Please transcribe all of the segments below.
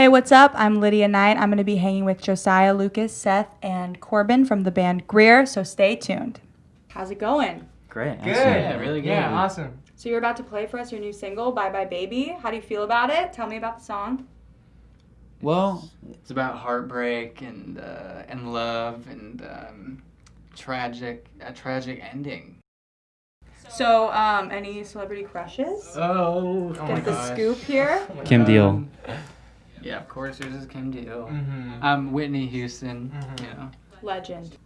Hey, what's up? I'm Lydia Knight. I'm going to be hanging with Josiah, Lucas, Seth, and Corbin from the band Greer, so stay tuned. How's it going? Great. Good. excellent. Yeah, really good. Yeah, awesome. So you're about to play for us your new single, Bye Bye Baby. How do you feel about it? Tell me about the song. Well, It's about heartbreak and uh, and love and um, tragic a tragic ending. So, um, any celebrity crushes? Oh, oh Get my the gosh. scoop here. Kim Deal. Yeah, of course. Yours is Kim Deal. Mm-hmm. Um, Whitney Houston. Mhm. You know. Legend.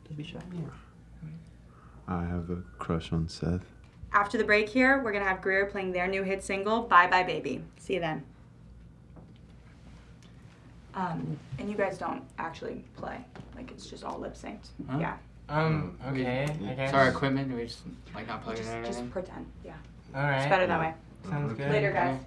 I have a crush on Seth. After the break here, we're going to have Greer playing their new hit single, Bye Bye Baby. See you then. Um, and you guys don't actually play. Like, it's just all lip synced. Huh? Yeah. Um. We- Okay. I guess. So our equipment, we just like not plug it Just, in just pretend. Yeah. All right. It's better that way. Sounds good. Later, guys.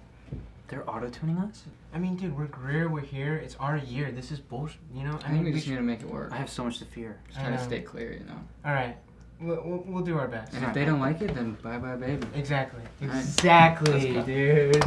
They're auto-tuning us? I mean, dude, we're Greer, we're here, it's our year, this is bullshit, you know? I, I mean, we just need to make it work. I have so much to fear. Just try to stay clear, you know? Alright, we'll, we'll, we'll, do our best. And if they don't like it, then bye-bye, baby. Exactly. Exactly, dude.